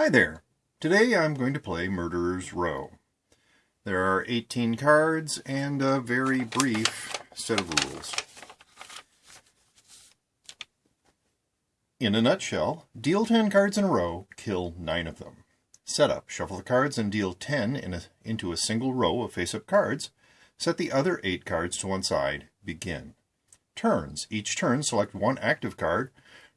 Hi there. Today I'm going to play Murderer's Row. There are 18 cards and a very brief set of rules. In a nutshell, deal 10 cards in a row, kill 9 of them. Setup, shuffle the cards and deal 10 in a, into a single row of face-up cards. Set the other 8 cards to one side. Begin. Turns. Each turn select one active card,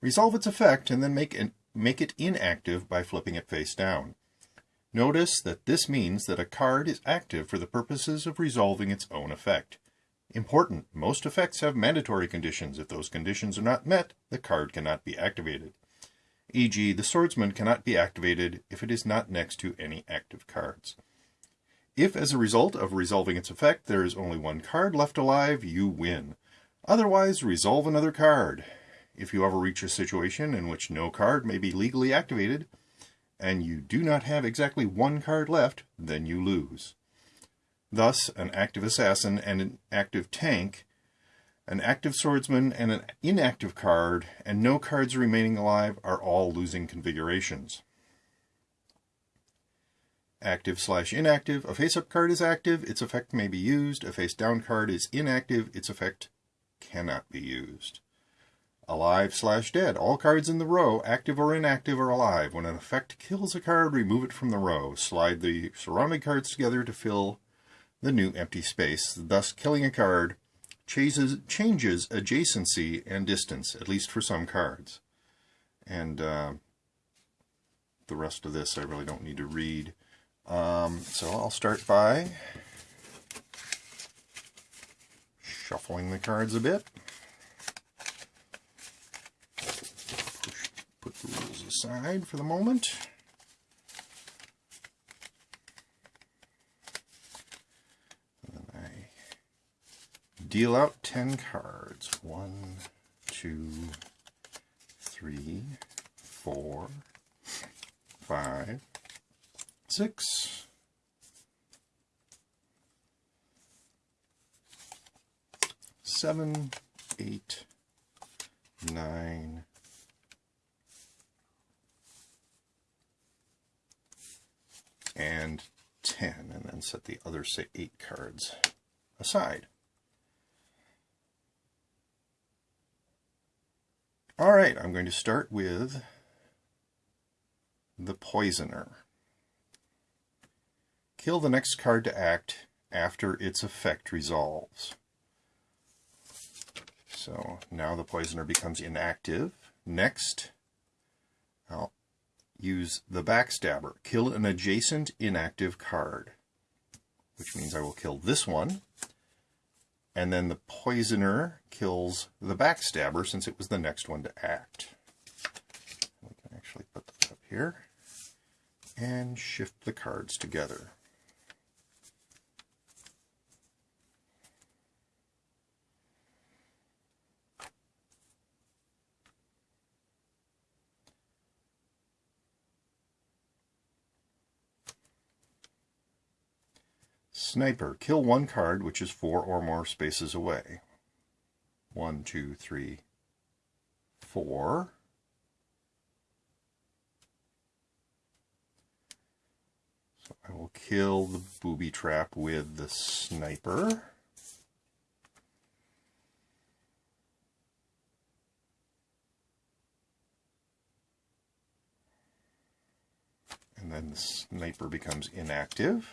resolve its effect, and then make an make it inactive by flipping it face down. Notice that this means that a card is active for the purposes of resolving its own effect. Important, most effects have mandatory conditions. If those conditions are not met, the card cannot be activated. E.g., the swordsman cannot be activated if it is not next to any active cards. If, as a result of resolving its effect, there is only one card left alive, you win. Otherwise, resolve another card. If you ever reach a situation in which no card may be legally activated, and you do not have exactly one card left, then you lose. Thus, an active assassin and an active tank, an active swordsman and an inactive card, and no cards remaining alive are all losing configurations. Active slash inactive, a face-up card is active, its effect may be used. A face-down card is inactive, its effect cannot be used. Alive slash dead. All cards in the row, active or inactive, are alive. When an effect kills a card, remove it from the row. Slide the surrounding cards together to fill the new empty space. Thus, killing a card changes, changes adjacency and distance, at least for some cards. And uh, the rest of this I really don't need to read. Um, so I'll start by shuffling the cards a bit. Aside for the moment. Then I deal out 10 cards. One, two, three, four, five, six, seven, eight, nine, and 10, and then set the other, say, 8 cards aside. All right, I'm going to start with the Poisoner. Kill the next card to act after its effect resolves. So now the Poisoner becomes inactive. Next, I'll use the Backstabber. Kill an adjacent inactive card, which means I will kill this one. And then the Poisoner kills the Backstabber since it was the next one to act. We can actually put that up here and shift the cards together. Sniper. Kill one card which is four or more spaces away. One, two, three, four. So I will kill the booby trap with the sniper. And then the sniper becomes inactive.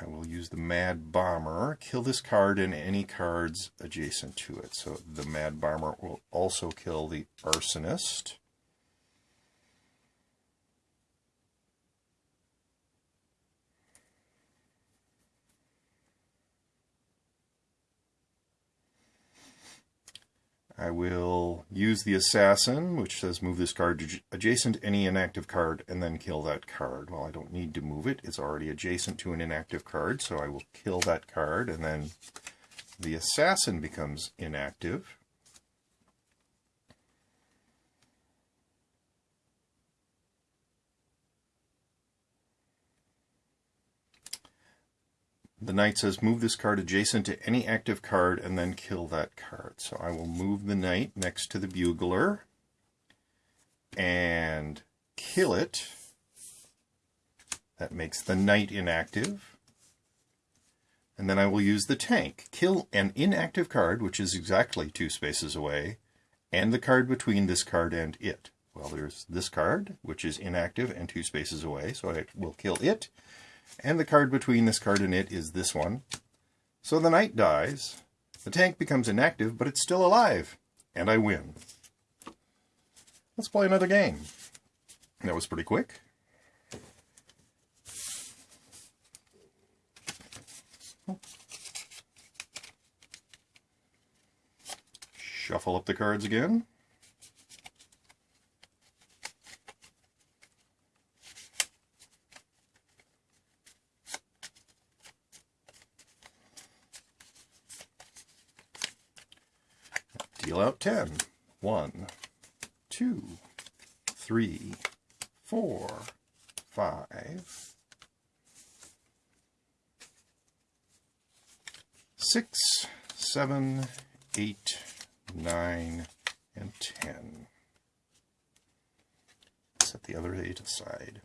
I will use the Mad Bomber, kill this card and any cards adjacent to it. So the Mad Bomber will also kill the Arsonist. I will use the Assassin, which says move this card adjacent to any inactive card and then kill that card. Well, I don't need to move it. It's already adjacent to an inactive card, so I will kill that card and then the Assassin becomes inactive. The knight says move this card adjacent to any active card and then kill that card. So I will move the knight next to the bugler and kill it. That makes the knight inactive. And then I will use the tank. Kill an inactive card, which is exactly two spaces away, and the card between this card and it. Well, there's this card, which is inactive and two spaces away, so I will kill it. And the card between this card and it is this one. So the knight dies, the tank becomes inactive, but it's still alive, and I win. Let's play another game. That was pretty quick. Shuffle up the cards again. Out 10. 1, 2, 3, 4, 5, 6, 7, 8, 9, and 10. Set the other 8 aside.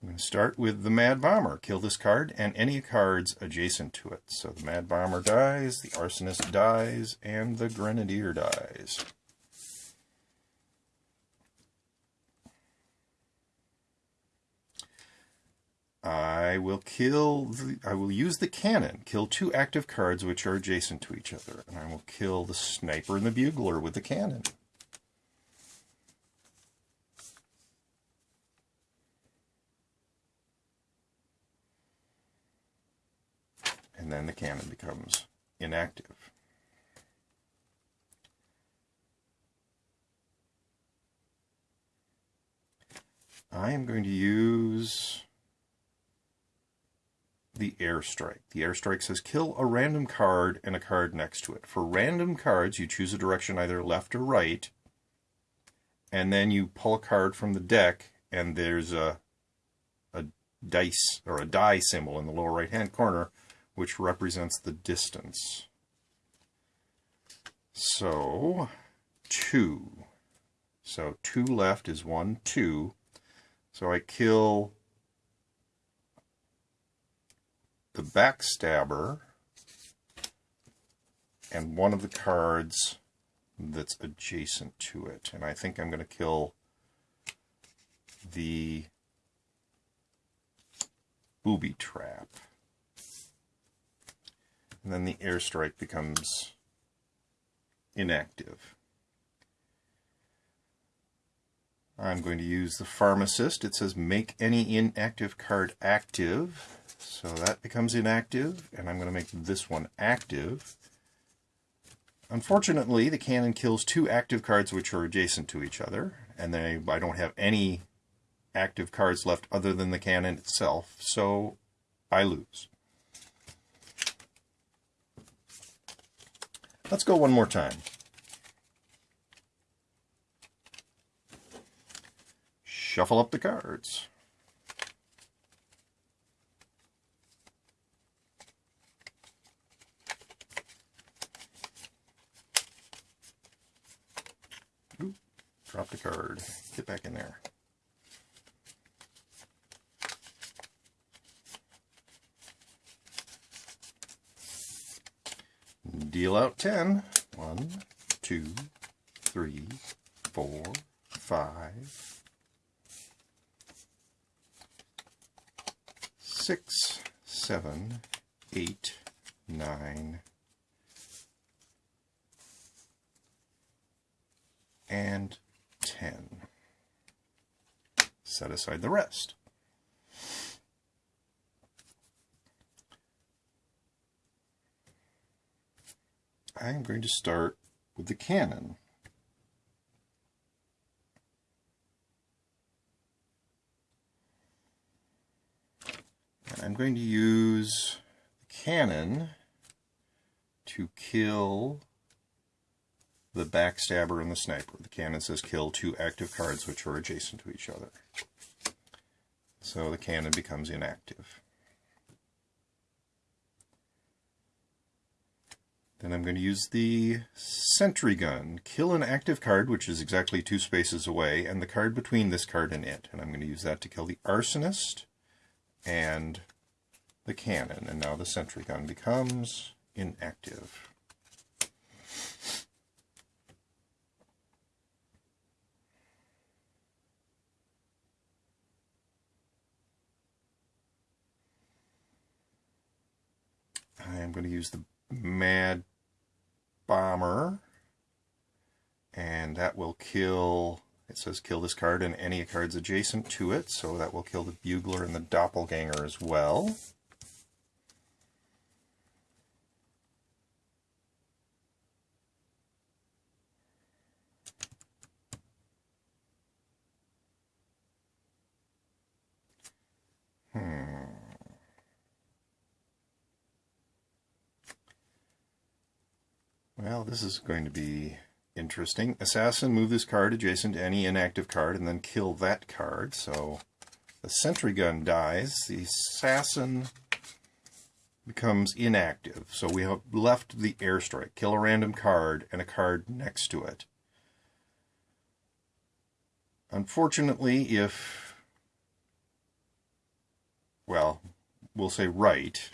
I'm going to start with the Mad Bomber. Kill this card and any cards adjacent to it. So the Mad Bomber dies, the Arsonist dies, and the Grenadier dies. I will kill, the, I will use the cannon, kill two active cards which are adjacent to each other, and I will kill the sniper and the bugler with the cannon. And then the cannon becomes inactive. I am going to use the airstrike. The airstrike says kill a random card and a card next to it. For random cards, you choose a direction either left or right, and then you pull a card from the deck, and there's a, a dice or a die symbol in the lower right hand corner which represents the distance. So, 2. So 2 left is 1, 2. So I kill the backstabber and one of the cards that's adjacent to it. And I think I'm going to kill the booby trap and then the airstrike becomes inactive. I'm going to use the pharmacist. It says make any inactive card active. So that becomes inactive, and I'm going to make this one active. Unfortunately, the cannon kills two active cards which are adjacent to each other, and then I don't have any active cards left other than the cannon itself, so I lose. Let's go one more time. Shuffle up the cards. Ooh, dropped a card. Get back in there. Deal out 10. 1, 2, 3, 4, 5, 6, 7, 8, 9, and 10. Set aside the rest. I'm going to start with the cannon. And I'm going to use the cannon to kill the backstabber and the sniper. The cannon says kill two active cards which are adjacent to each other. So the cannon becomes inactive. Then I'm going to use the sentry gun. Kill an active card, which is exactly two spaces away, and the card between this card and it. And I'm going to use that to kill the arsonist and the cannon. And now the sentry gun becomes inactive. I am going to use the Mad Bomber, and that will kill, it says kill this card and any cards adjacent to it, so that will kill the Bugler and the Doppelganger as well. Hmm. Well, this is going to be interesting. Assassin, move this card adjacent to any inactive card and then kill that card. So the sentry gun dies. The assassin becomes inactive. So we have left the airstrike. Kill a random card and a card next to it. Unfortunately, if, well, we'll say right,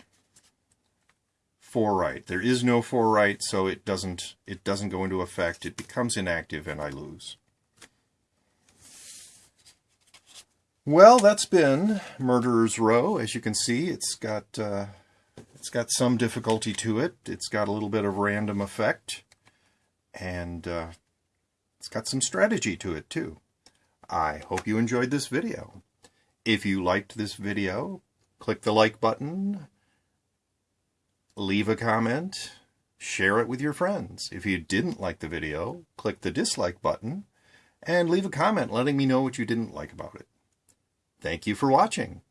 four right. There is no four right, so it doesn't it doesn't go into effect. It becomes inactive and I lose. Well, that's been Murderer's Row. As you can see, it's got uh, it's got some difficulty to it. It's got a little bit of random effect, and uh, it's got some strategy to it too. I hope you enjoyed this video. If you liked this video, click the like button, leave a comment, share it with your friends. If you didn't like the video, click the dislike button and leave a comment letting me know what you didn't like about it. Thank you for watching.